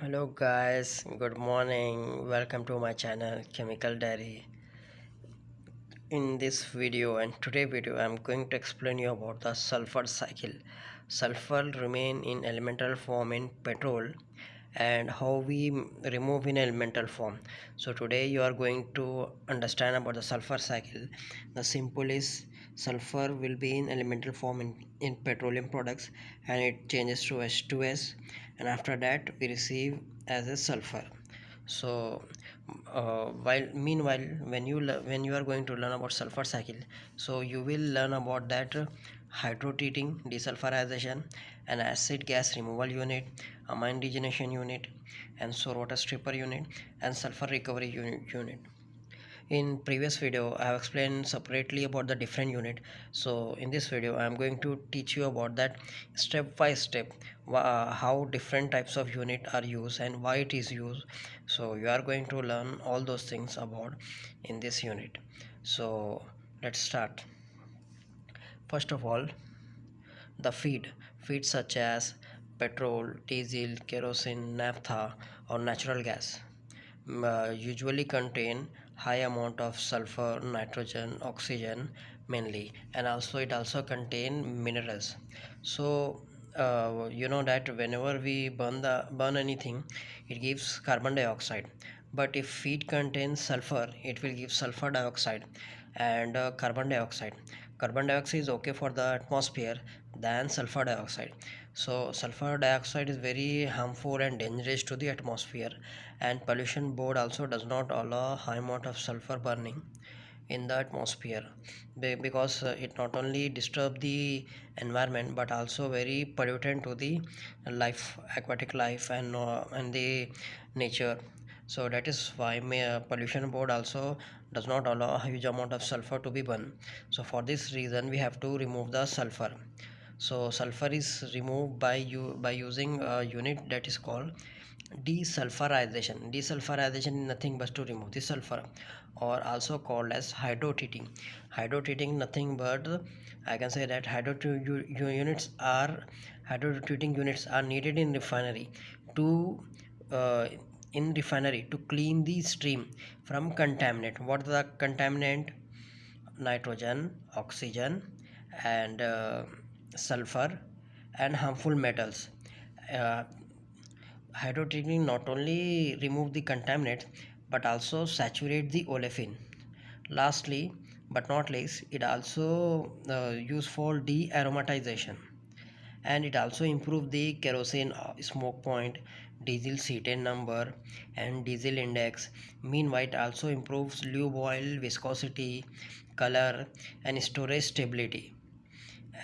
hello guys. Good morning. Welcome to my channel chemical diary. In this video and today video i'm going to explain you about the sulfur cycle. Sulfur remain in elemental form in petrol and how we remove in elemental form. So today you are going to understand about the sulfur cycle. The simple is sulfur will be in elemental form in, in petroleum products and it changes to h2s and after that we receive as a sulfur. So uh, while meanwhile when you when you are going to learn about sulfur cycle so you will learn about that hydrotreating desulfurization an acid gas removal unit amine regeneration unit and sour water stripper unit and sulfur recovery unit, unit in previous video i have explained separately about the different unit. So in this video i am going to teach you about that step by step uh, how different types of unit are used and why it is used. So you are going to learn all those things about in this unit. So let's start. First of all the feed. Feed such as petrol diesel kerosene naphtha or natural gas uh, usually contain high amount of sulfur nitrogen oxygen mainly and also it also contain minerals. So uh, you know that whenever we burn the burn anything it gives carbon dioxide. But if feed contains sulfur it will give sulfur dioxide and uh, carbon dioxide. Carbon dioxide is okay for the atmosphere than sulfur dioxide so sulfur dioxide is very harmful and dangerous to the atmosphere and pollution board also does not allow high amount of sulfur burning in the atmosphere because uh, it not only disturb the environment but also very pollutant to the life aquatic life and uh, and the nature. So that is why uh, pollution board also does not allow a huge amount of sulfur to be burned. So for this reason we have to remove the sulfur so sulfur is removed by you by using a unit that is called desulfurization. Desulfurization is nothing but to remove the sulfur or also called as hydrotreating hydrotreating nothing but i can say that hydrotreating units are hydrotreating units are needed in refinery to uh, in refinery to clean the stream from contaminant. What the contaminant? Nitrogen oxygen and uh, sulfur and harmful metals. Uh, hydrotreating not only remove the contaminant but also saturate the olefin. Lastly but not least it also uh, used for de-aromatization. And it also improve the kerosene uh, smoke point diesel cetane number and diesel index. Meanwhile it also improves lube oil viscosity color and storage stability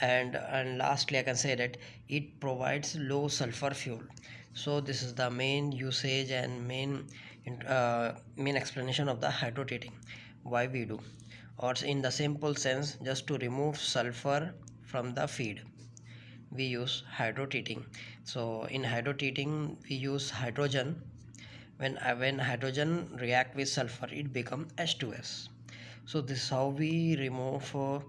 and and lastly i can say that it provides low sulfur fuel. So this is the main usage and main uh, main explanation of the hydrotreating why we do? Or in the simple sense just to remove sulfur from the feed we use hydrotreating so in hydrotreating we use hydrogen. When uh, when hydrogen react with sulfur it become h2s so this is how we remove uh,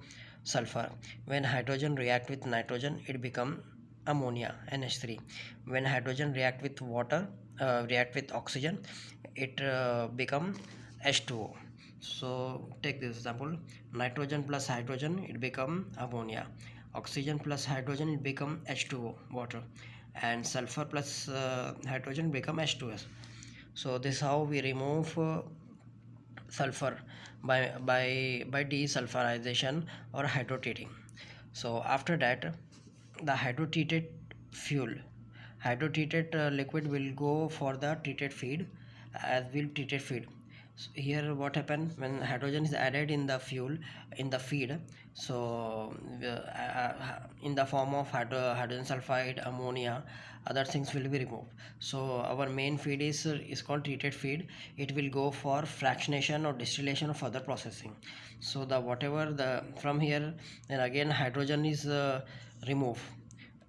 sulfur. When hydrogen react with nitrogen it become ammonia NH3 when hydrogen react with water uh, react with oxygen it uh, become H2O so take this example. Nitrogen plus hydrogen it become ammonia. Oxygen plus hydrogen it become H2O water. And sulfur plus uh, hydrogen become H2S so this is how we remove uh, sulfur by by by desulfurization or hydrotreating so after that the hydrotreated fuel hydrotreated uh, liquid will go for the treated feed as will treated feed so here what happened? When hydrogen is added in the fuel in the feed so uh, uh, in the form of hydro, hydrogen sulfide ammonia other things will be removed. So our main feed is is called treated feed. It will go for fractionation or distillation or further processing. So the whatever the from here then again hydrogen is uh, removed.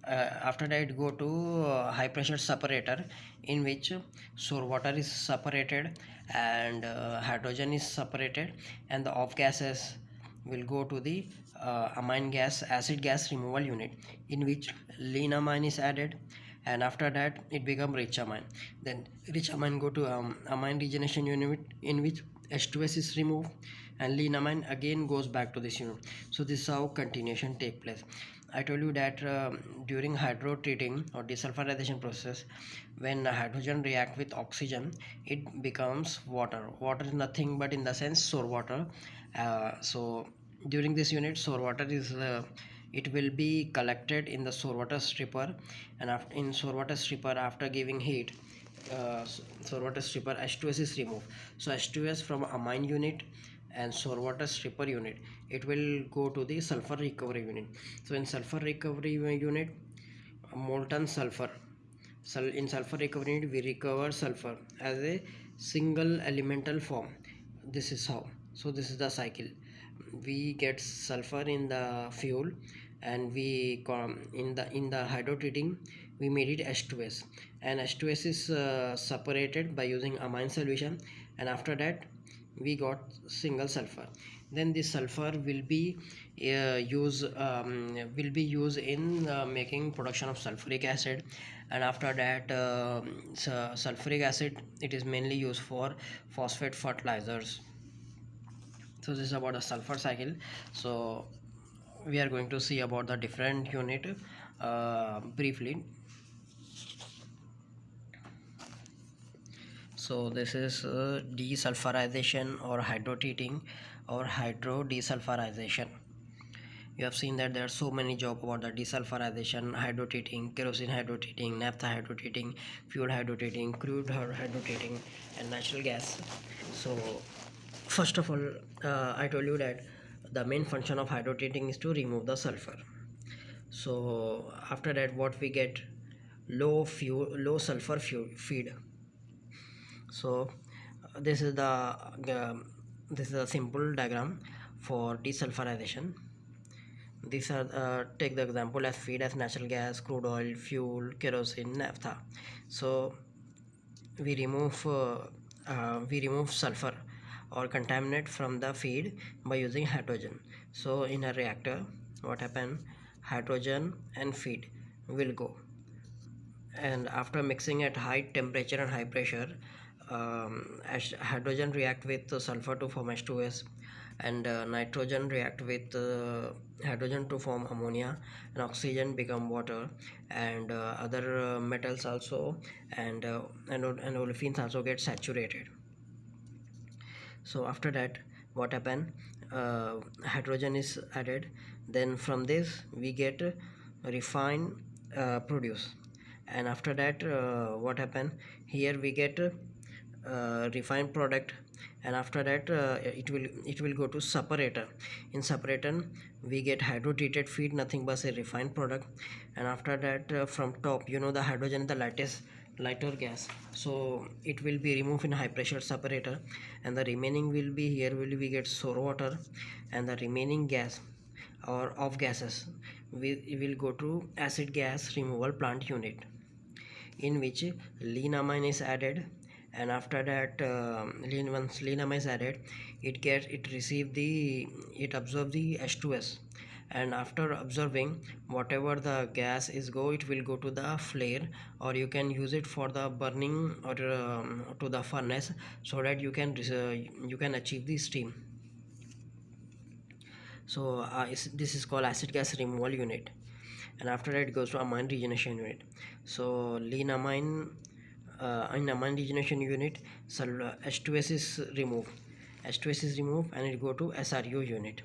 Uh, after that it go to uh, high pressure separator in which sour water is separated and uh, hydrogen is separated and the off gases will go to the uh, amine gas acid gas removal unit in which lean amine is added and after that it become rich amine. Then rich amine go to um, amine regeneration unit in which h2s is removed and lean amine again goes back to this unit. So this is how continuation take place i told you that uh, during hydrotreating or desulfurization process when hydrogen react with oxygen it becomes water. Water is nothing but in the sense sour water. Uh, so during this unit sour water is uh, it will be collected in the sour water stripper. And after in sour water stripper after giving heat uh, sour water stripper H2S is removed. So H2S from amine unit and sour water stripper unit it will go to the sulfur recovery unit. So in sulfur recovery unit molten sulfur in sulfur recovery unit we recover sulfur as a single elemental form. This is how. So this is the cycle. We get sulfur in the fuel and we come in the in the hydrotreating we made it H2S and H2S is uh, separated by using amine solution. And after that we got single sulfur. Then this sulfur will be uh, use um, will be used in uh, making production of sulfuric acid. And after that uh, sulfuric acid it is mainly used for phosphate fertilizers. So this is about the sulfur cycle. So we are going to see about the different unit uh, briefly so this is uh, desulfurization or hydrotreating or hydro desulfurization you have seen that there are so many job about the desulfurization hydrotreating kerosene hydrotreating naphtha hydrotreating fuel hydrotreating crude hydrotreating and natural gas. So first of all uh, I told you that the main function of hydrotreating is to remove the sulfur. So after that what we get? Low fuel low sulfur fuel feed so this is the uh, this is a simple diagram for desulfurization. These are uh, take the example as feed as natural gas crude oil fuel kerosene naphtha. So we remove uh, uh, we remove sulfur or contaminate from the feed by using hydrogen. So in a reactor what happen? Hydrogen and feed will go. And after mixing at high temperature and high pressure um, hydrogen react with sulfur to form H2S and uh, nitrogen react with uh, hydrogen to form ammonia and oxygen become water and uh, other uh, metals also and uh, and, and olefins also get saturated. So after that what happen? Uh, hydrogen is added. Then from this we get refined produce. And after that what happen? Here we get uh, refined product and after that uh, it will it will go to separator. In separator we get hydrotreated feed nothing but a refined product. And after that uh, from top you know the hydrogen the lightest lighter gas. So it will be removed in high pressure separator and the remaining will be here will we get sour water and the remaining gas or off gases we will go to acid gas removal plant unit in which lean amine is added and after that uh, lean once is added it gets it receive the it absorb the h2s and after observing whatever the gas is go it will go to the flare or you can use it for the burning or um, to the furnace so that you can uh, you can achieve the steam. So uh, this is called acid gas removal unit. And after that it goes to amine regeneration unit. So lean amine uh, in amine regeneration unit so H2S is removed. H2S is removed and it go to SRU unit.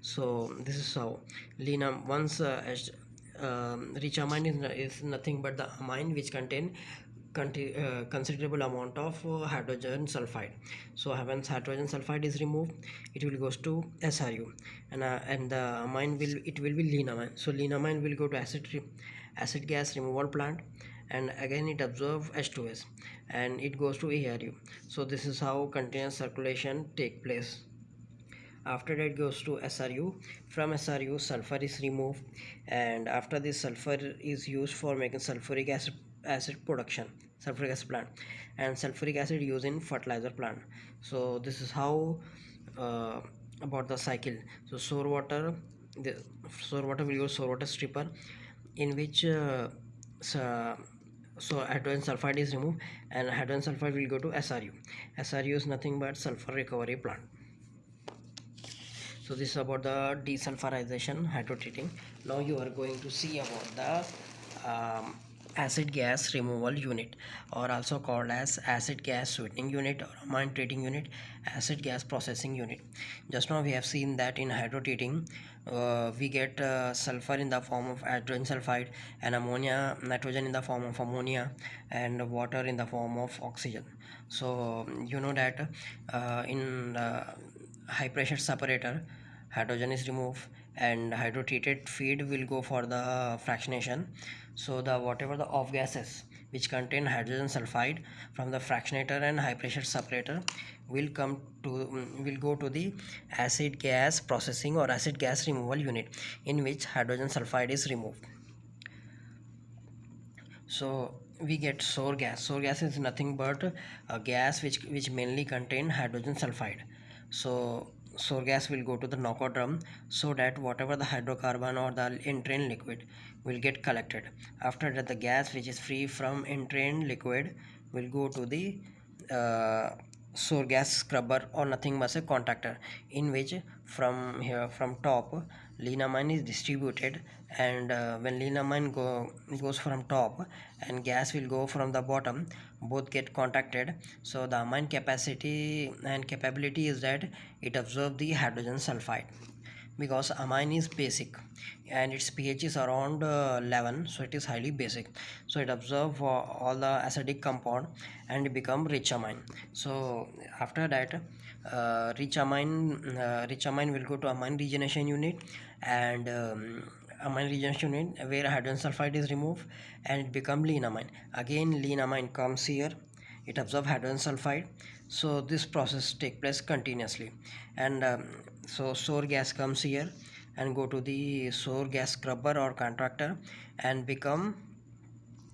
So this is how. Lean once uh, um, rich amine is, is nothing but the amine which contain uh, considerable amount of uh, hydrogen sulfide. So once hydrogen sulfide is removed it will goes to SRU and uh, and the amine will it will be lean amine so lean amine will go to acid acid gas removal plant and again it absorbs H2S and it goes to ARU so this is how continuous circulation take place. After that goes to SRU from SRU sulfur is removed and after this sulfur is used for making sulfuric acid, acid production sulfuric acid plant and sulfuric acid used in fertilizer plant. So this is how uh, about the cycle. So sour water the sour water will use sour water stripper in which uh, so hydrogen sulfide is removed and hydrogen sulfide will go to SRU SRU is nothing but sulfur recovery plant. So this is about the desulfurization hydrotreating. Now you are going to see about the um, acid gas removal unit or also called as acid gas sweetening unit or amine treating unit acid gas processing unit. Just now we have seen that in hydrotreating uh, we get uh, sulfur in the form of hydrogen sulfide and ammonia nitrogen in the form of ammonia and water in the form of oxygen. So you know that uh, in high pressure separator hydrogen is removed and hydrotreated feed will go for the fractionation so the whatever the off gases which contain hydrogen sulfide from the fractionator and high pressure separator will come to mm, will go to the acid gas processing or acid gas removal unit in which hydrogen sulfide is removed. So we get sour gas. Sour gas is nothing but a gas which which mainly contain hydrogen sulfide. So sour gas will go to the knockout drum so that whatever the hydrocarbon or the entrained liquid will get collected. After that the gas which is free from entrained liquid will go to the uh, sour gas scrubber or nothing but a contactor in which from here from top lean amine is distributed and uh, when lean amine go goes from top and gas will go from the bottom both get contacted. So the amine capacity and capability is that it absorbs the hydrogen sulfide because amine is basic and its pH is around uh, 11 so it is highly basic. So it absorbs uh, all the acidic compound and become rich amine. So after that uh, rich amine uh, rich amine will go to amine regeneration unit and um, amine regeneration unit where hydrogen sulfide is removed and it become lean amine. Again lean amine comes here. It absorbs hydrogen sulfide. So this process take place continuously. And um, so sour gas comes here and go to the sour gas scrubber or contactor and become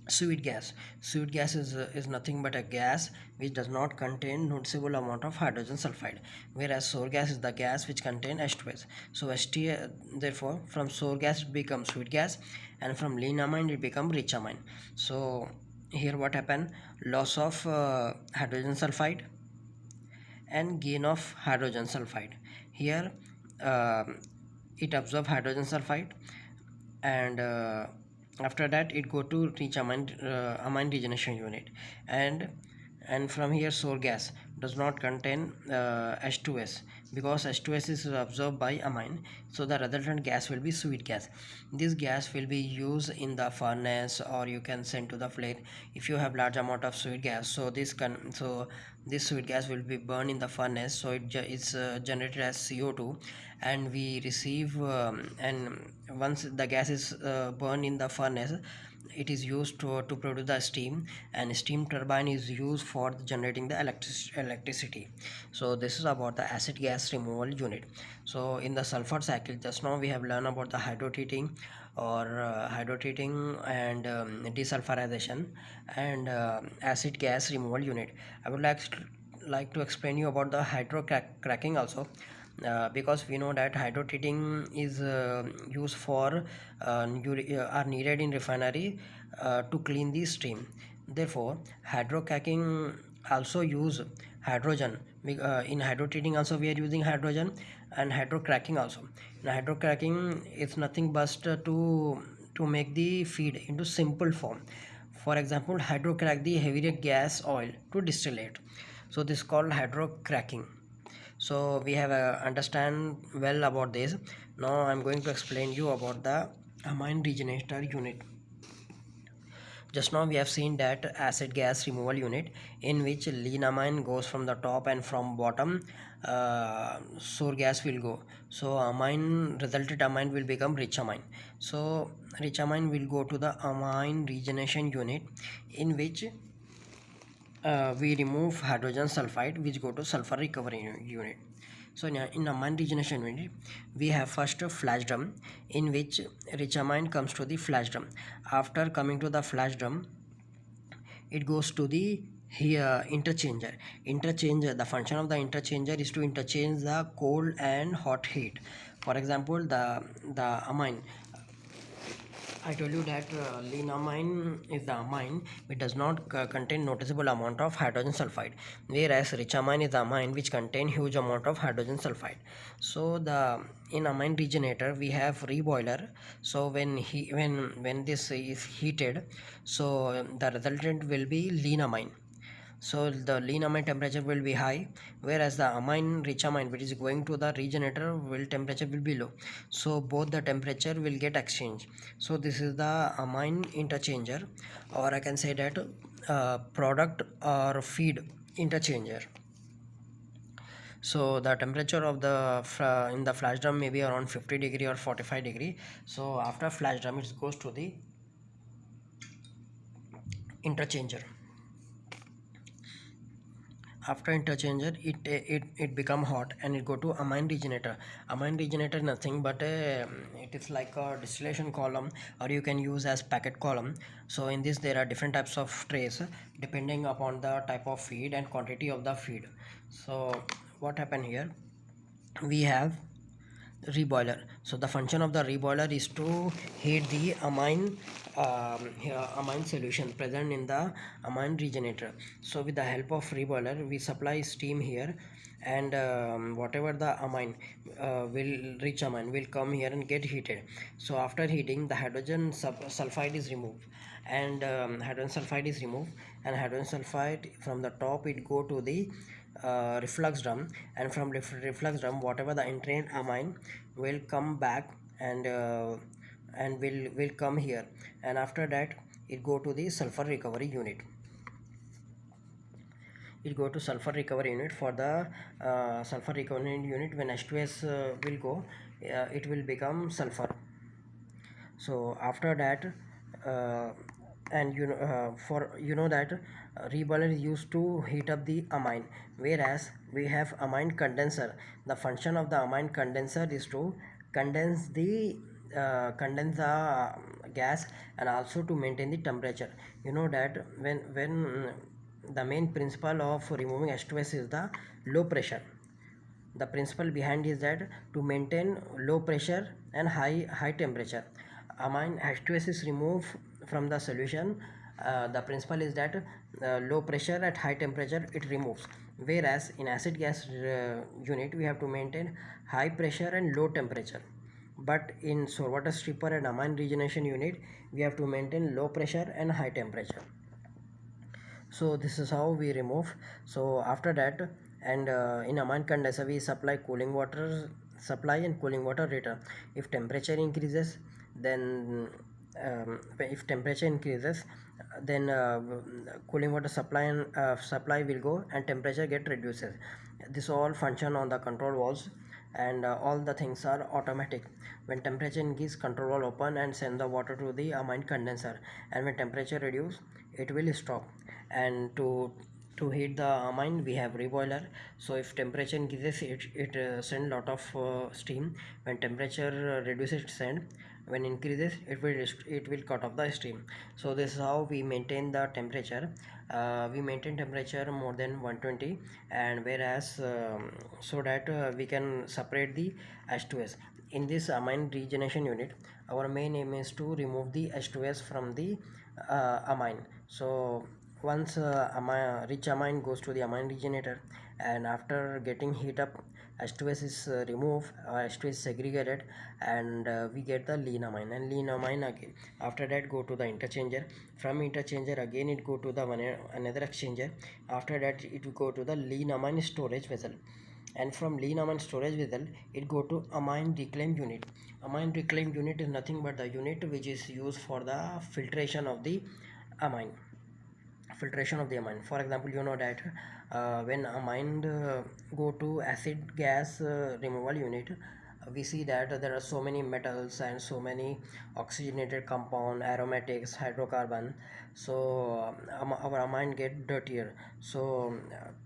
sweet gas. Sweet gas is uh, is nothing but a gas which does not contain noticeable amount of hydrogen sulfide whereas sour gas is the gas which contain H2S so H2 uh, therefore from sour gas becomes sweet gas and from lean amine it become rich amine. So here what happened? Loss of uh, hydrogen sulfide and gain of hydrogen sulfide. Here uh, it absorb hydrogen sulfide and uh, after that it go to rich amine, uh, amine regeneration unit. And and from here sour gas does not contain uh, H2S because H2S is absorbed by amine so the resultant gas will be sweet gas. This gas will be used in the furnace or you can send to the flame if you have large amount of sweet gas. So this can so this sweet gas will be burned in the furnace so it is uh, generated as CO2 and we receive um, and once the gas is uh, burned in the furnace it is used to, to produce the steam and steam turbine is used for generating the electric electricity. So this is about the acid gas removal unit. So in the sulfur cycle just now we have learned about the hydrotreating or uh, hydrotreating and um, desulfurization and uh, acid gas removal unit. I would like like to explain you about the hydrocracking also uh, because we know that hydrotreating is uh, used for uh, uh, are needed in refinery to clean the stream. Therefore hydrocracking also use hydrogen. In hydrotreating also we are using hydrogen and hydrocracking also. In hydrocracking is nothing but to to make the feed into simple form. For example hydrocrack the heavier gas oil to distillate. So this is called hydrocracking so we have uh, understand well about this. Now i'm going to explain you about the amine regenerator unit. Just now we have seen that acid gas removal unit in which lean amine goes from the top and from bottom uh, sour gas will go. So amine resulted amine will become rich amine. So rich amine will go to the amine regeneration unit in which uh, we remove hydrogen sulfide which go to sulfur recovery unit. So in, in amine regeneration unit we have first a flash drum in which rich amine comes to the flash drum. After coming to the flash drum it goes to the here interchanger. Interchanger the function of the interchanger is to interchange the cold and hot heat. For example the the amine I told you that uh, lean amine is the amine which does not uh, contain noticeable amount of hydrogen sulfide whereas rich amine is the amine which contain huge amount of hydrogen sulfide. So the in amine regenerator we have reboiler. So when he when when this is heated so the resultant will be lean amine so the lean amine temperature will be high whereas the amine rich amine which is going to the regenerator will temperature will be low. So both the temperature will get exchanged. So this is the amine interchanger or i can say that uh, product or feed interchanger. So the temperature of the in the flash drum may be around 50 degree or 45 degree. So after flash drum it goes to the interchanger after interchanger it it it become hot and it go to amine regenerator. Amine regenerator nothing but uh, it is like a distillation column or you can use as packed column. So in this there are different types of trays depending upon the type of feed and quantity of the feed. So what happened here? We have reboiler. So the function of the reboiler is to heat the amine um, amine solution present in the amine regenerator. So with the help of reboiler we supply steam here and um, whatever the amine uh, will rich amine will come here and get heated. So after heating the hydrogen sulfide is removed and um, hydrogen sulfide is removed. And hydrogen sulfide from the top it go to the uh, reflux drum. And from reflux drum whatever the entrained amine will come back and uh, and will will come here. And after that it go to the sulfur recovery unit. It go to sulfur recovery unit for the uh, sulfur recovery unit. When H2S uh, will go uh, it will become sulfur. So after that uh, and you know uh, for you know that uh, reboiler is used to heat up the amine whereas we have amine condenser. The function of the amine condenser is to condense the uh, condense the uh, gas and also to maintain the temperature. You know that when when the main principle of removing H2S is the low pressure. The principle behind is that to maintain low pressure and high high temperature. Amine H2S is removed from the solution uh, the principle is that uh, low pressure at high temperature it removes. Whereas in acid gas uh, unit we have to maintain high pressure and low temperature. But in water stripper and amine regeneration unit we have to maintain low pressure and high temperature. So this is how we remove. So after that and uh, in amine condenser we supply cooling water supply and cooling water return. If temperature increases then um, if temperature increases then uh, cooling water supply and uh, supply will go and temperature get reduces. This all function on the control valves and uh, all the things are automatic. When temperature increase control valve open and send the water to the amine condenser. And when temperature reduce it will stop. And to to heat the amine we have reboiler. So if temperature increases it, it uh, send lot of uh, steam. When temperature uh, reduces it send when increases it will it will cut off the stream. So this is how we maintain the temperature. Uh, we maintain temperature more than 120 and whereas um, so that uh, we can separate the H2S in this amine regeneration unit our main aim is to remove the H2S from the uh, amine. So once uh, amine, rich amine goes to the amine regenerator and after getting heat up H2S is uh, removed uh, H2S is segregated and uh, we get the lean amine and lean amine again after that go to the interchanger. From interchanger again it go to the one another exchanger. After that it will go to the lean amine storage vessel. And from lean amine storage vessel it go to amine reclaim unit. Amine reclaim unit is nothing but the unit which is used for the filtration of the amine filtration of the amine for example you know that uh, when amine uh, go to acid gas uh, removal unit we see that there are so many metals and so many oxygenated compound aromatics hydrocarbon. So um, our amine get dirtier. So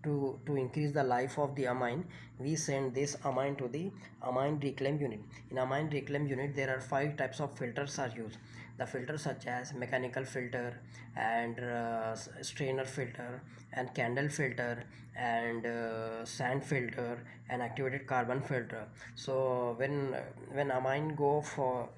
to to increase the life of the amine we send this amine to the amine reclaim unit. In amine reclaim unit there are five types of filters are used the filters such as mechanical filter and uh, strainer filter and candle filter and uh, sand filter and activated carbon filter. So when when amine go for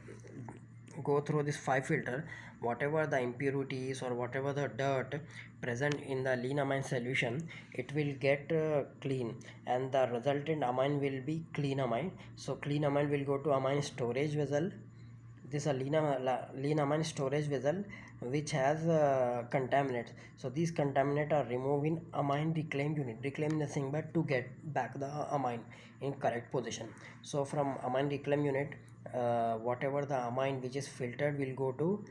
go through this five filter whatever the impurities or whatever the dirt present in the lean amine solution it will get uh, clean and the resultant amine will be clean amine. So clean amine will go to amine storage vessel this is a lean, amine storage vessel which has uh, contaminants. So these contaminants are removed in amine reclaim unit reclaim nothing but to get back the amine in correct position. So from amine reclaim unit uh, whatever the amine which is filtered will go to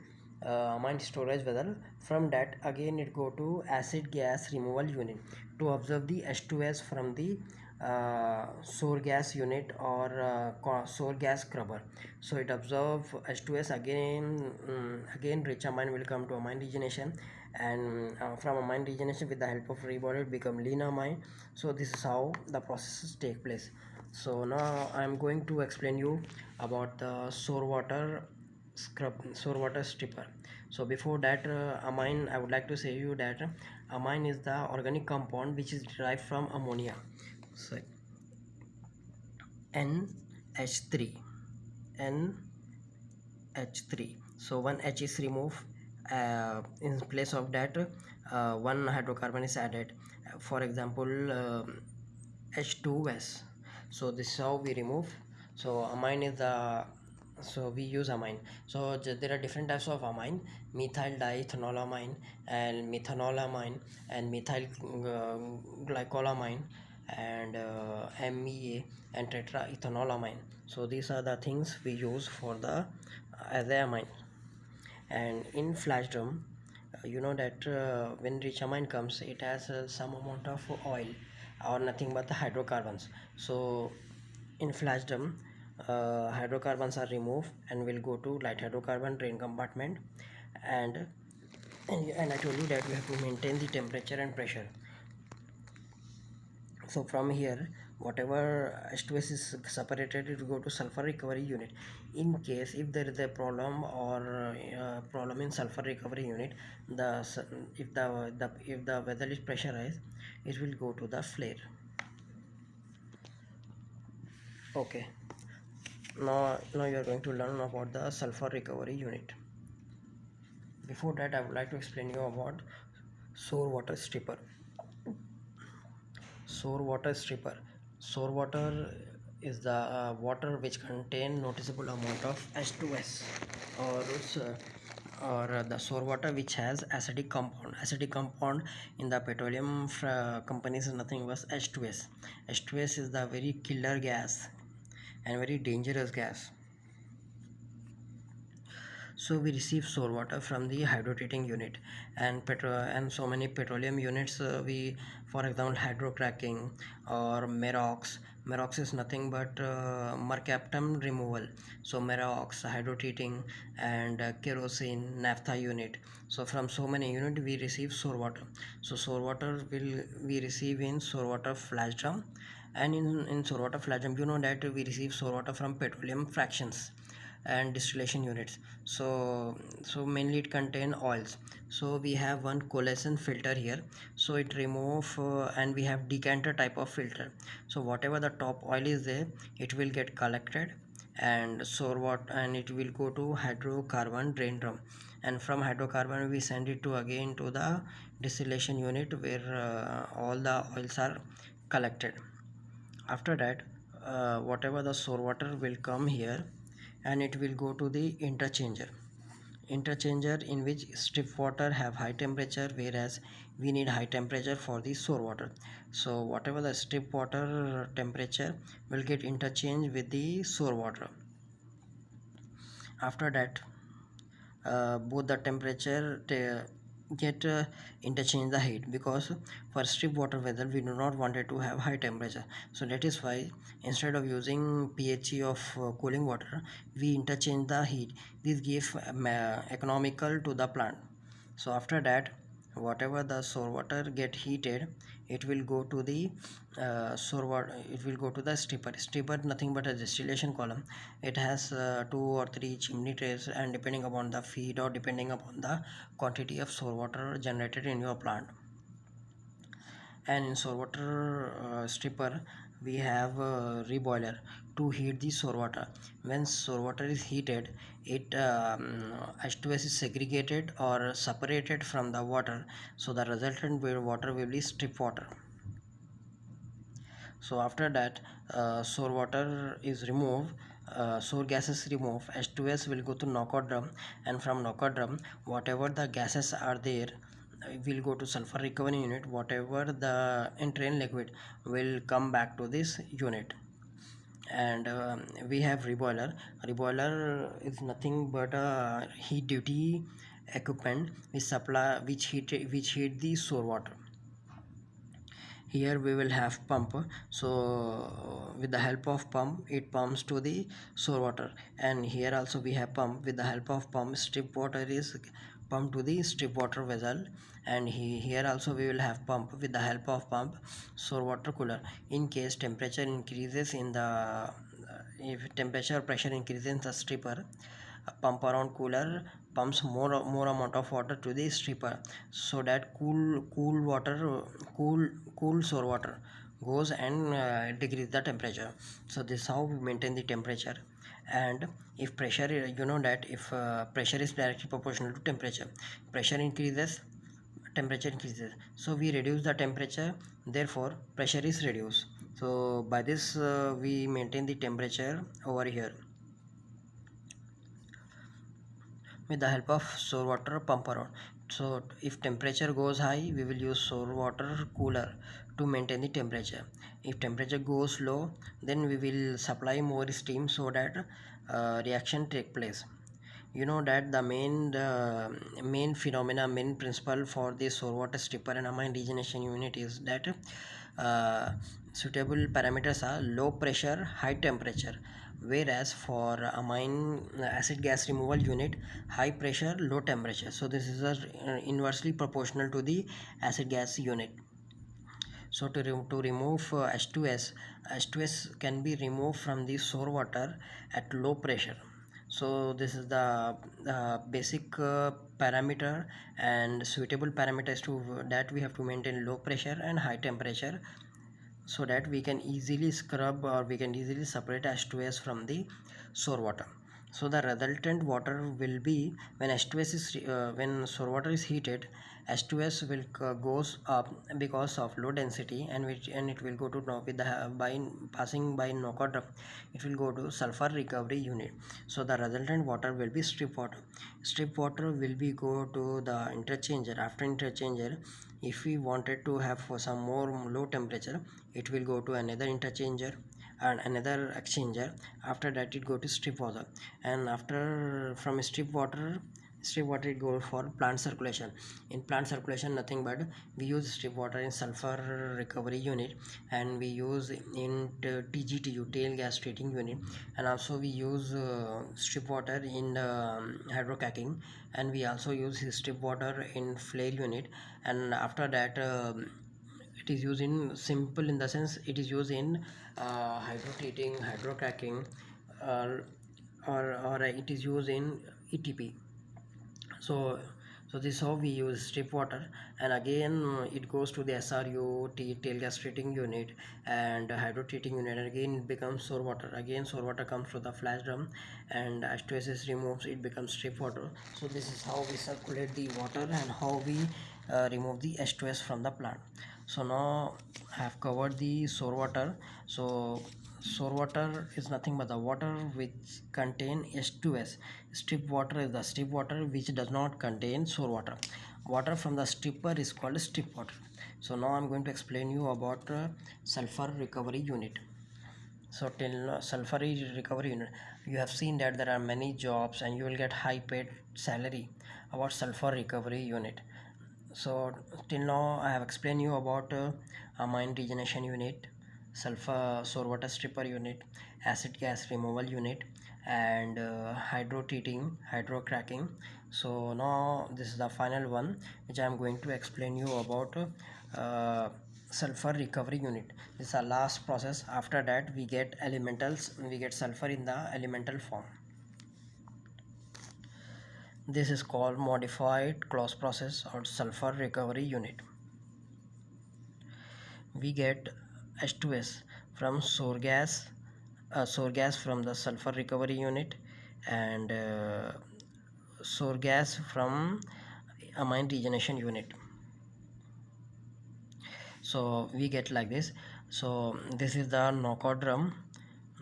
uh, amine storage vessel. From that again it go to acid gas removal unit to observe the H2S from the uh, sour gas unit or uh, sour gas scrubber. So it observe H2S again um, again rich amine will come to amine regeneration and uh, from amine regeneration with the help of reboiler it become lean amine so this is how the processes take place. So now I am going to explain you about the sour water scrub sour water stripper. So before that uh, amine I would like to say you that amine is the organic compound which is derived from ammonia so NH3 NH3 so one H is removed uh, in place of that uh, one hydrocarbon is added. For example uh, H2S so this is how we remove. So amine is the so we use amine. So there are different types of amine. Methyl diethanolamine and methanolamine and methyl uh, glycolamine and uh, MEA and tetraethanolamine so these are the things we use for the as amine and in flash drum uh, you know that uh, when rich amine comes it has uh, some amount of oil or nothing but the hydrocarbons. So in flash drum uh, hydrocarbons are removed and will go to light hydrocarbon drain compartment. And and, and I told you that we have to maintain the temperature and pressure so from here whatever H2S is separated it will go to sulfur recovery unit. In case if there is a problem or uh, problem in sulfur recovery unit the if the, the if the vessel is pressurized it will go to the flare. Okay. Now now you are going to learn about the sulfur recovery unit. Before that i would like to explain you about sour water stripper sour water stripper. Sour water is the uh, water which contain noticeable amount of H2S or uh, or the sour water which has acidic compound. Acidic compound in the petroleum companies is nothing but H2S H2S is the very killer gas and very dangerous gas so we receive sour water from the hydrotreating unit and petro and so many petroleum units uh, we for example hydrocracking or Merox Merox is nothing but uh, mercaptan removal. So Merox hydrotreating and uh, kerosene naphtha unit. So from so many unit we receive sour water. So sour water will we receive in sour water flash drum. And in in sour water flash drum you know that we receive sour water from petroleum fractions and distillation units. So so mainly it contain oils. So we have one coalescent filter here. So it remove uh, and we have decanter type of filter. So whatever the top oil is there it will get collected and so what and it will go to hydrocarbon drain drum. And from hydrocarbon we send it to again to the distillation unit where uh, all the oils are collected. After that uh, whatever the sour water will come here and it will go to the interchanger. Interchanger in which strip water have high temperature whereas we need high temperature for the sour water. So whatever the strip water temperature will get interchanged with the sour water. After that uh, both the temperature get uh, interchange the heat because for strip water vessel we do not want it to have high temperature. So that is why instead of using phe of uh, cooling water we interchange the heat. This gives uh, economical to the plant. So after that whatever the sour water get heated it will go to the uh, sour water it will go to the stripper. Stripper nothing but a distillation column. It has uh, two or three chimney trays and depending upon the feed or depending upon the quantity of sour water generated in your plant. And in sour water uh, stripper we have a reboiler to heat the sour water. When sour water is heated it um, H2S is segregated or separated from the water. So the resultant water will be strip water. So after that uh, sour water is removed uh, sour gases removed H2S will go to knockout drum and from knockout drum whatever the gases are there will go to sulfur recovery unit. Whatever the entrain liquid will come back to this unit. And uh, we have reboiler. Reboiler is nothing but a heat duty equipment which supply which heat which heat the sour water. Here we will have pump. So with the help of pump it pumps to the sour water. And here also we have pump. With the help of pump strip water is pumped to the strip water vessel and he, here also we will have pump with the help of pump sour water cooler. In case temperature increases in the if temperature pressure increases in the stripper pump around cooler pumps more more amount of water to the stripper so that cool cool water cool cool sour water goes and uh, decrease the temperature. So this how we maintain the temperature and if pressure you know that if uh, pressure is directly proportional to temperature pressure increases temperature increases. So we reduce the temperature therefore pressure is reduced. So by this uh, we maintain the temperature over here. With the help of sour water pump around. So if temperature goes high we will use sour water cooler to maintain the temperature. If temperature goes low then we will supply more steam so that uh, reaction take place. You know that the main main phenomena main principle for the sour water stripper and amine regeneration unit is that uh, suitable parameters are low pressure high temperature. Whereas for amine acid gas removal unit high pressure low temperature. So this is a, uh, inversely proportional to the acid gas unit so to, re to remove uh, H2S H2S can be removed from the sour water at low pressure. So this is the uh, basic uh, parameter and suitable parameters to that we have to maintain low pressure and high temperature so that we can easily scrub or we can easily separate H2S from the sour water. So the resultant water will be when H2S is uh, when sour water is heated H2S will goes up because of low density and which and it will go to with the by passing by knockout it will go to sulfur recovery unit. So the resultant water will be strip water. Strip water will be go to the interchanger. After interchanger if we wanted to have for some more low temperature it will go to another interchanger and another exchanger. After that it go to strip water. And after from strip water strip water it goes for plant circulation. In plant circulation nothing but we use strip water in sulfur recovery unit and we use in TGTU tail gas treating unit. And also we use uh, strip water in um, hydrocracking and we also use strip water in flare unit. And after that um, it is used in simple in the sense it is used in uh, hydro treating hydrocracking uh, or, or it is used in ETP so so this is how we use strip water. And again it goes to the SRU tail gas treating unit and hydro treating unit. And again it becomes sour water. Again sour water comes to the flash drum and H2S is removes it becomes strip water. So this is how we circulate the water and how we uh, remove the H2S from the plant. So now I have covered the sour water. So sour water is nothing but the water which contain H2S strip water is the strip water which does not contain sour water. Water from the stripper is called strip water. So now I'm going to explain you about uh, sulfur recovery unit. So till uh, sulfur recovery unit. You have seen that there are many jobs and you will get high paid salary about sulfur recovery unit. So till now I have explained you about uh, amine regeneration unit sulfur sour water stripper unit acid gas removal unit and uh, hydro treating hydro cracking so now this is the final one which I am going to explain you about uh, sulfur recovery unit. This is our last process. After that we get elementals we get sulfur in the elemental form. This is called modified Claus process or sulfur recovery unit. We get H2S from sour gas uh, sour gas from the sulfur recovery unit and uh, sour gas from amine regeneration unit. So we get like this. So this is the knockout drum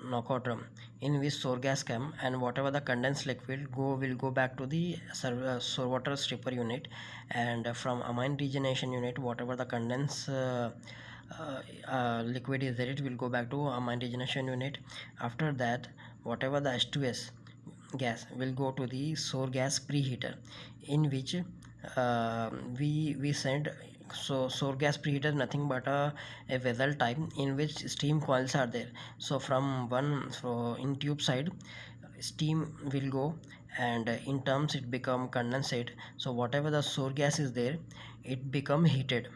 knockout drum in which sour gas come and whatever the condensed liquid go will go back to the uh, sour water stripper unit and from amine regeneration unit whatever the condensed uh, liquid is there it will go back to amine regeneration unit. After that whatever the H2S gas will go to the sour gas preheater in which uh, we we send so sour gas preheater nothing but a, a vessel type in which steam coils are there. So from one so in tube side steam will go and in terms it become condensate. So whatever the sour gas is there it become heated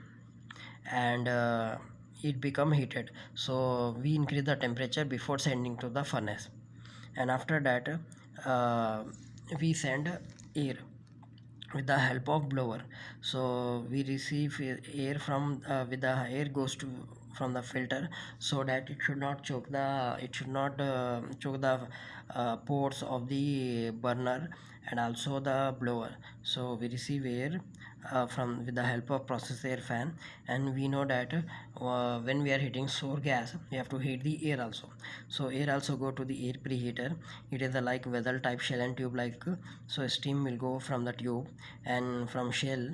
and uh, it become heated. So we increase the temperature before sending to the furnace. And after that uh, we send air with the help of blower. So we receive air from uh, with the air goes to from the filter so that it should not choke the it should not uh, choke the uh, ports of the burner and also the blower. So we receive air uh, from with the help of process air fan. And we know that uh, when we are heating sour gas we have to heat the air also. So air also go to the air preheater. It is a like vessel type shell and tube like so steam will go from the tube and from shell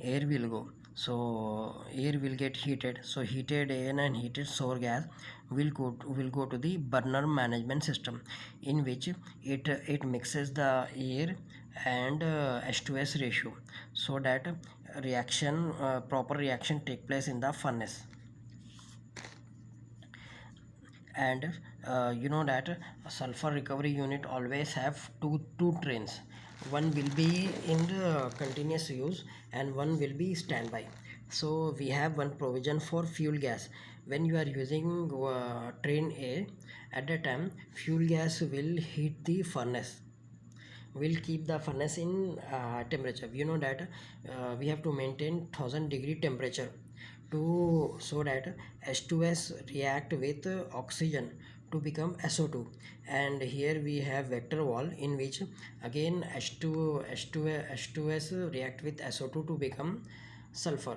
air will go. So air will get heated. So heated air and heated sour gas will go to, will go to the burner management system in which it it mixes the air and uh, H2S ratio so that reaction uh, proper reaction take place in the furnace. And uh, you know that sulfur recovery unit always have two two trains. One will be in the continuous use and one will be standby. So we have one provision for fuel gas when you are using uh, train A at that time fuel gas will heat the furnace. Will keep the furnace in uh, temperature. You know that uh, we have to maintain 1000 degree temperature to so that H2S react with oxygen to become SO2 and here we have vector wall in which again H2 H2 H2S react with SO2 to become sulfur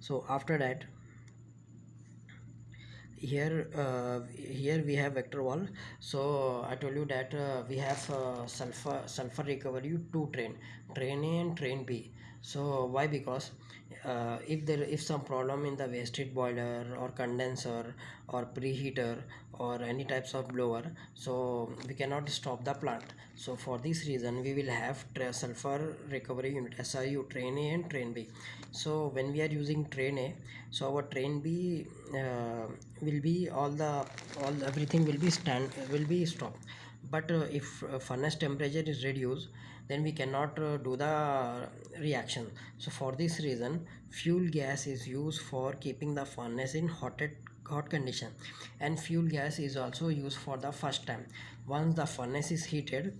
so after that here uh, here we have vector wall. So i told you that uh, we have uh, sulfur sulfur recovery two train train a and train b. So why? Because uh, if there if some problem in the waste heat boiler or condenser or preheater or any types of blower so we cannot stop the plant so for this reason we will have sulfur recovery unit SRU train A and train B. So when we are using train A so our train B uh, will be all the all everything will be stand will be stopped. But uh, if uh, furnace temperature is reduced then we cannot uh, do the reaction. So for this reason fuel gas is used for keeping the furnace in hot hot condition. And fuel gas is also used for the first time. Once the furnace is heated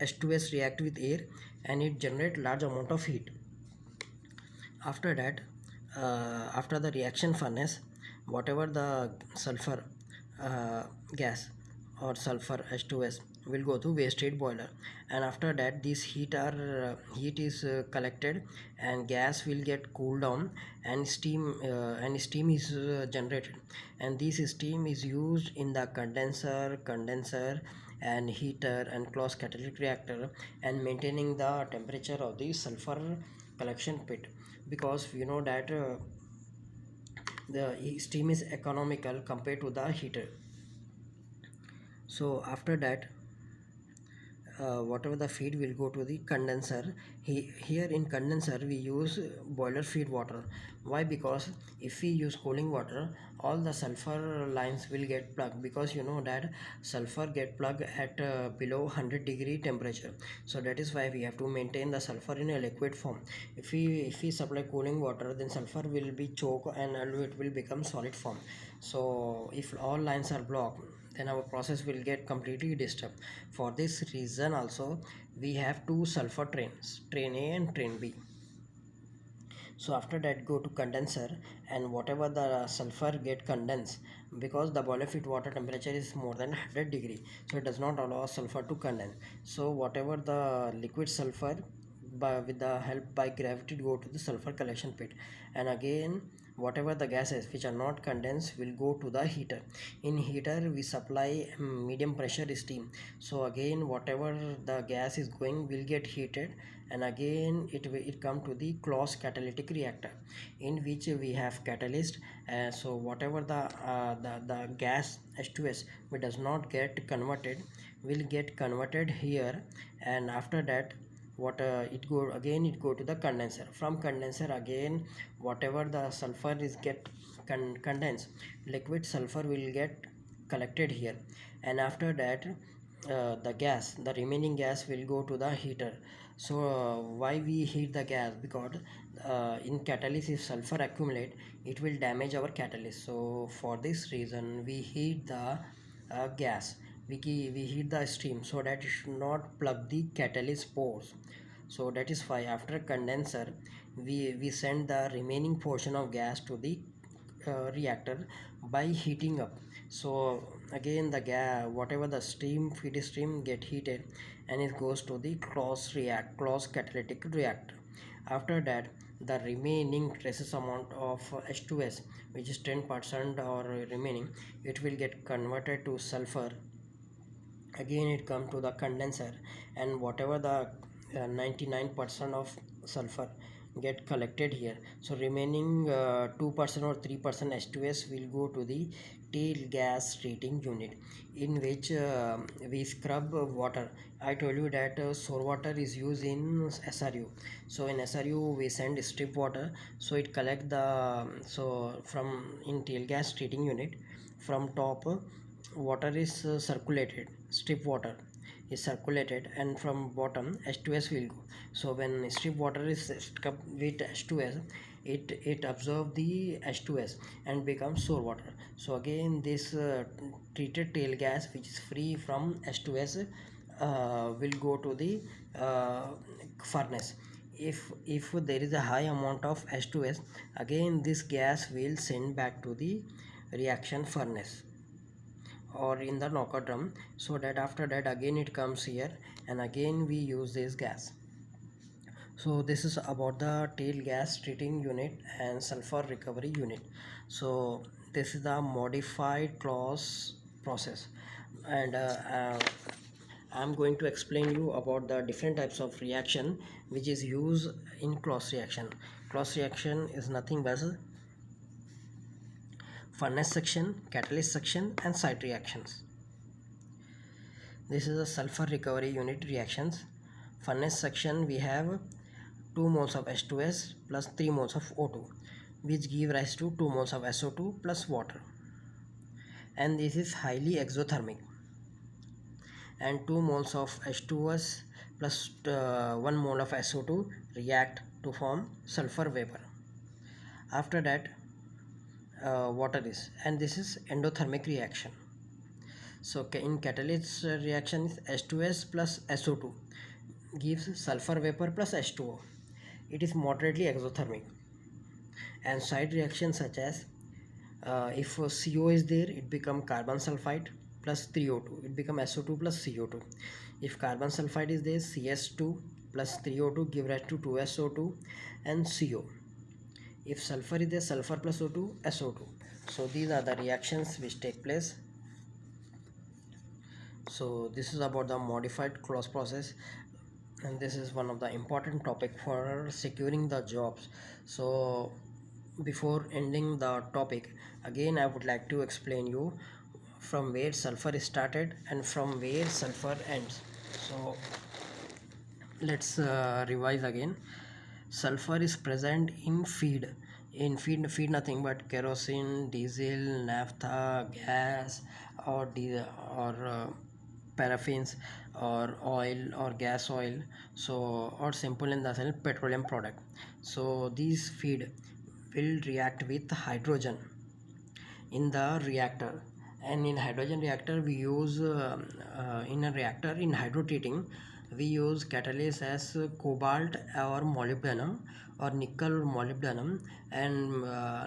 H2S react with air and it generate large amount of heat. After that uh, after the reaction furnace whatever the sulfur uh, gas or sulfur H2S will go to waste heat boiler. And after that this heat are uh, heat is uh, collected and gas will get cooled down and steam uh, and steam is uh, generated. And this steam is used in the condenser condenser and heater and Claus catalytic reactor and maintaining the temperature of the sulfur collection pit. Because you know that uh, the steam is economical compared to the heater. So after that uh, whatever the feed will go to the condenser. He, here in condenser we use boiler feed water. Why? Because if we use cooling water all the sulfur lines will get plugged. Because you know that sulfur get plugged at uh, below 100 degree temperature. So that is why we have to maintain the sulfur in a liquid form. If we if we supply cooling water then sulfur will be choke and it will become solid form so if all lines are blocked then our process will get completely disturbed. For this reason also we have two sulfur trains train a and train b. So after that go to condenser and whatever the sulfur get condensed because the boiler feed water temperature is more than 100 degree so it does not allow sulfur to condense. So whatever the liquid sulfur by with the help by gravity go to the sulfur collection pit. And again whatever the gases which are not condensed will go to the heater. In heater we supply um, medium pressure steam. So again whatever the gas is going will get heated and again it will it come to the Claus catalytic reactor in which we have catalyst. Uh, so whatever the, uh, the the gas h2s which does not get converted will get converted here. And after that what uh, it go again it go to the condenser. From condenser again whatever the sulfur is get con condensed liquid sulfur will get collected here. And after that uh, the gas the remaining gas will go to the heater. So uh, why we heat the gas? Because uh, in catalyst if sulfur accumulate it will damage our catalyst. So for this reason we heat the uh, gas we, we heat the steam so that it should not plug the catalyst pores. So that is why after condenser we we send the remaining portion of gas to the uh, reactor by heating up. So again the gas whatever the steam feed stream get heated and it goes to the Claus react Claus catalytic reactor. After that the remaining traces amount of H2S which is 10% or remaining it will get converted to sulfur again it come to the condenser and whatever the 99% uh, of sulfur get collected here. So remaining 2% uh, or 3% H2S will go to the tail gas treating unit in which uh, we scrub water. I told you that uh, sour water is used in SRU so in SRU we send strip water. So it collect the so from in tail gas treating unit from top water is uh, circulated strip water is circulated and from bottom H2S will go. So when strip water is stuck with H2S it it absorb the H2S and becomes sour water. So again this uh, treated tail gas which is free from H2S uh, will go to the uh, furnace. If if there is a high amount of H2S again this gas will send back to the reaction furnace or in the knockout drum so that after that again it comes here and again we use this gas. So this is about the tail gas treating unit and sulfur recovery unit. So this is the modified Claus process. And uh, uh, I'm going to explain you about the different types of reaction which is used in Claus reaction. Claus reaction is nothing but furnace section, catalyst section and side reactions. This is a sulfur recovery unit reactions. Furnace section we have 2 moles of H2S plus 3 moles of O2 which give rise to 2 moles of SO2 plus water and this is highly exothermic and 2 moles of H2S plus uh, 1 mole of SO2 react to form sulfur vapor. After that uh, water is and this is endothermic reaction. So in catalyst reaction is H2S plus SO2 gives sulfur vapor plus H2O it is moderately exothermic. And side reactions such as uh, if CO is there it become carbon sulfide plus 3O2 it become SO2 plus CO2 if carbon sulfide is there CS2 plus 3O2 give rise to 2SO2 and CO if sulfur is there sulfur plus O2 SO2 so these are the reactions which take place. So this is about the modified Claus process. And this is one of the important topic for securing the jobs. So before ending the topic again I would like to explain you from where sulfur is started and from where sulfur ends. So let's uh, revise again sulfur is present in feed. In feed feed nothing but kerosene diesel naphtha gas or diesel or uh, paraffins or oil or gas oil. So or simple in the sense petroleum product. So these feed will react with hydrogen in the reactor. And in hydrogen reactor we use uh, uh, in a reactor in hydrotreating we use catalysts as cobalt or molybdenum or nickel or molybdenum and uh,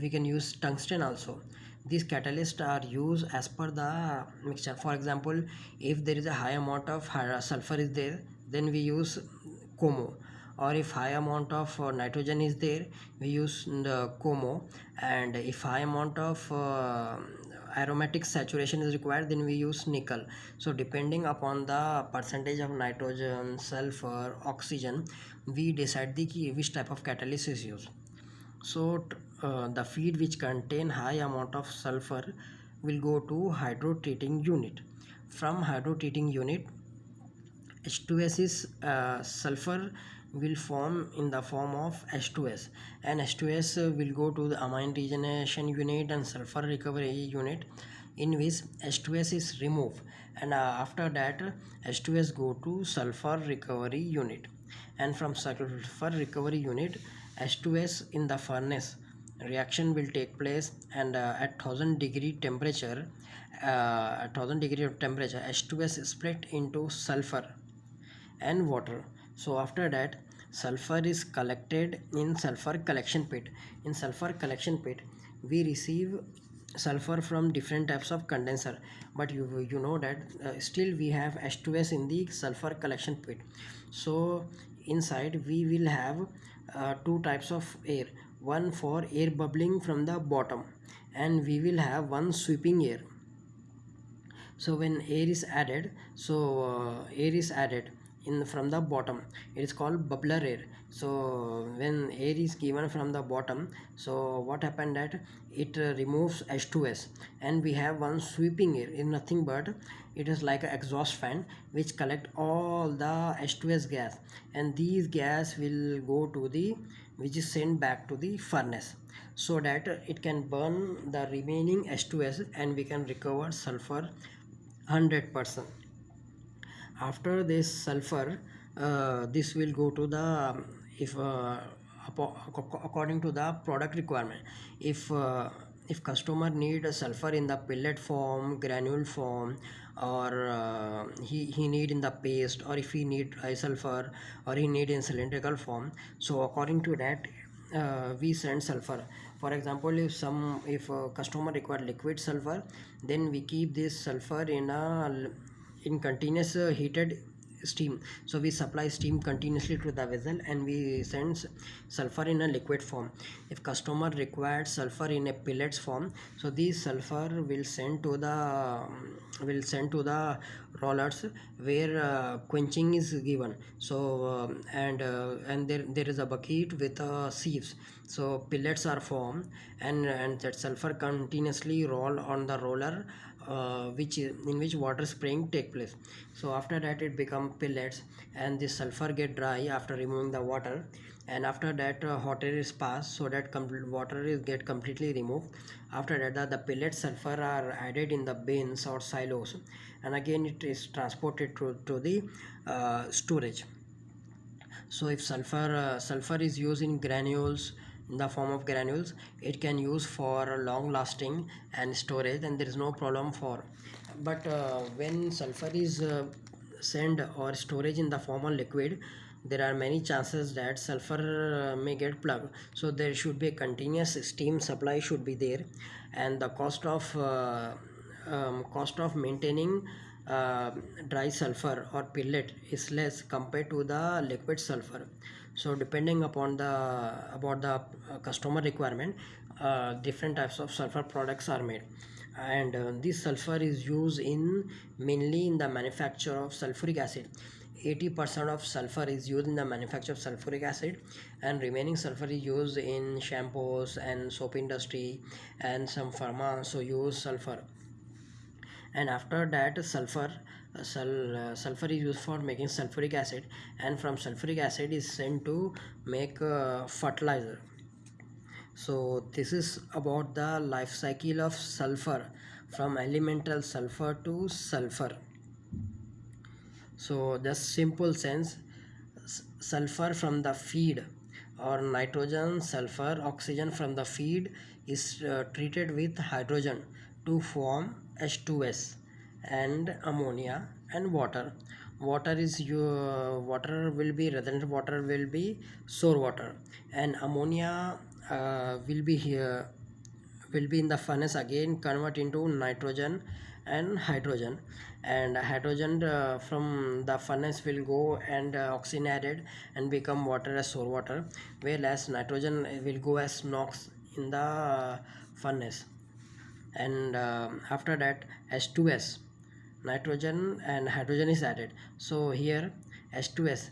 we can use tungsten also. These catalysts are used as per the mixture. For example if there is a high amount of sulfur is there then we use como. Or if high amount of uh, nitrogen is there we use the como. And if high amount of uh, aromatic saturation is required then we use nickel. So depending upon the percentage of nitrogen sulfur oxygen we decide the key which type of catalyst is used. So uh, the feed which contain high amount of sulfur will go to hydrotreating unit. From hydrotreating unit H2S is uh, sulfur will form in the form of H2S and H2S will go to the amine regeneration unit and sulfur recovery unit in which H2S is removed. And uh, after that H2S go to sulfur recovery unit. And from sulfur recovery unit H2S in the furnace reaction will take place. And uh, at 1000 degree temperature uh, at 1000 degree of temperature H2S is split into sulfur and water so after that sulfur is collected in sulfur collection pit. In sulfur collection pit we receive sulfur from different types of condenser. But you you know that uh, still we have H2S in the sulfur collection pit. So inside we will have uh, two types of air. One for air bubbling from the bottom and we will have one sweeping air. So when air is added so uh, air is added in from the bottom. It is called bubbler air. So when air is given from the bottom so what happened that it uh, removes H2S and we have one sweeping air. In nothing but it is like an exhaust fan which collect all the H2S gas. And these gas will go to the which is sent back to the furnace. So that it can burn the remaining H2S and we can recover sulfur 100 percent after this sulfur uh, this will go to the if uh, according to the product requirement if uh, if customer need a sulfur in the pellet form granule form or uh, he, he need in the paste or if he need high sulfur or he need in cylindrical form so according to that uh, we send sulfur. For example if some if a customer require liquid sulfur then we keep this sulfur in a in continuous uh, heated steam. So we supply steam continuously to the vessel and we send sulfur in a liquid form. If customer required sulfur in a pellets form so this sulfur will send to the um, will send to the rollers where uh, quenching is given. So um, and uh, and there there is a bucket with uh, sieves. So pellets are formed and and that sulfur continuously roll on the roller uh, which in which water spraying take place. So after that it become pellets and the sulfur get dry after removing the water. And after that uh, hot air is passed so that water is get completely removed. After that the, the pellet sulfur are added in the bins or silos. And again it is transported to, to the uh, storage. So if sulfur uh, sulfur is used in granules in the form of granules. It can use for long lasting and storage and there is no problem for. But uh, when sulfur is uh, sent or storage in the form of liquid there are many chances that sulfur uh, may get plugged. So there should be a continuous steam supply should be there and the cost of uh, um, cost of maintaining uh, dry sulfur or pellet is less compared to the liquid sulfur so depending upon the about the uh, customer requirement uh, different types of sulfur products are made. And uh, this sulfur is used in mainly in the manufacture of sulfuric acid. 80% of sulfur is used in the manufacture of sulfuric acid and remaining sulfur is used in shampoos and soap industry and some pharma so use sulfur. And after that sulfur sul sulfur is used for making sulfuric acid and from sulfuric acid is sent to make uh, fertilizer. So this is about the life cycle of sulfur from elemental sulfur to sulfur. So the simple sense sulfur from the feed or nitrogen sulfur oxygen from the feed is uh, treated with hydrogen to form H2S and ammonia and water. Water is your water will be redundant water will be sour water. And ammonia uh, will be here will be in the furnace again convert into nitrogen and hydrogen. And hydrogen uh, from the furnace will go and uh, oxygen added and become water as sour water whereas nitrogen will go as NOx in the uh, furnace. And uh, after that H2S nitrogen and hydrogen is added. So here H2S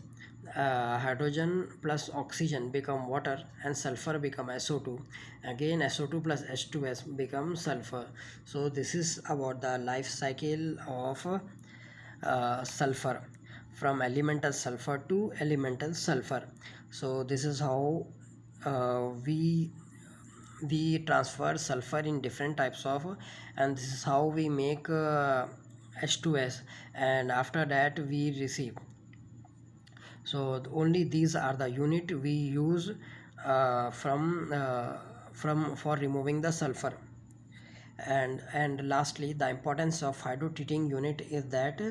uh, hydrogen plus oxygen become water and sulfur become SO2 again SO2 plus H2S become sulfur. So this is about the life cycle of uh, sulfur. From elemental sulfur to elemental sulfur. So this is how uh, we we transfer sulfur in different types of and this is how we make uh, H2S and after that we receive. So only these are the unit we use uh, from uh, from for removing the sulfur. And and lastly the importance of hydrotreating unit is that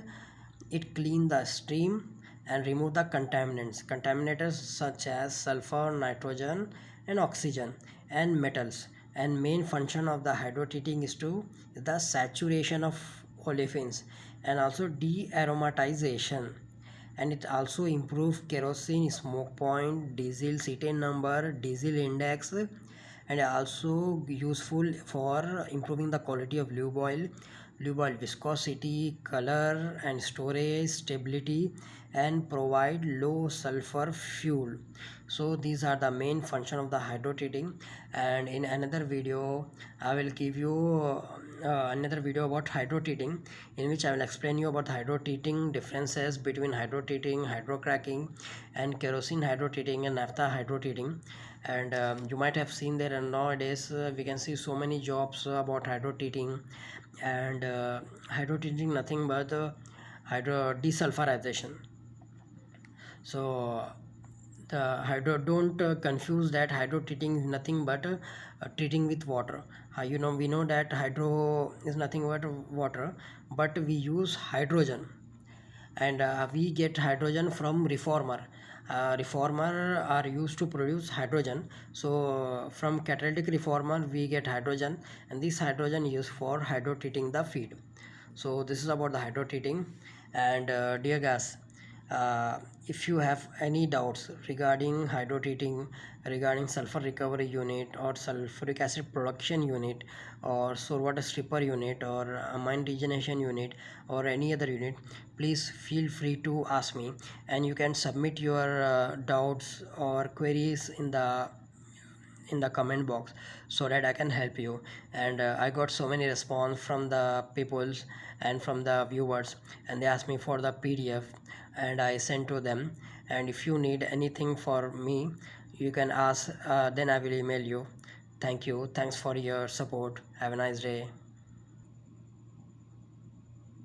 it clean the stream and remove the contaminants contaminators such as sulfur nitrogen and oxygen and metals. And main function of the hydrotreating is to the saturation of olefins and also de-aromatization. And it also improve kerosene smoke point diesel cetane number diesel index and also useful for improving the quality of lube oil lube oil viscosity color and storage stability and provide low sulfur fuel. So these are the main function of the hydrotreating. And in another video i will give you uh, another video about hydrotreating in which i will explain you about hydrotreating differences between hydrotreating hydrocracking and kerosene hydrotreating and naphtha hydrotreating and um, you might have seen there and nowadays uh, we can see so many jobs about hydrotreating and uh, hydrotreating nothing but uh, hydro desulfurization. So the hydro don't uh, confuse that hydro treating is nothing but uh, uh, treating with water uh, you know we know that hydro is nothing but water but we use hydrogen. And uh, we get hydrogen from reformer. Uh, reformer are used to produce hydrogen. So from catalytic reformer we get hydrogen and this hydrogen is used for hydro treating the feed. So this is about the hydro treating and uh, dear guys uh, if you have any doubts regarding hydrotreating regarding sulfur recovery unit or sulfuric acid production unit or sour water stripper unit or amine regeneration unit or any other unit please feel free to ask me and you can submit your uh, doubts or queries in the in the comment box so that i can help you. And uh, i got so many response from the peoples and from the viewers and they asked me for the pdf and I send to them. And if you need anything for me you can ask uh, then I will email you. Thank you. Thanks for your support. Have a nice day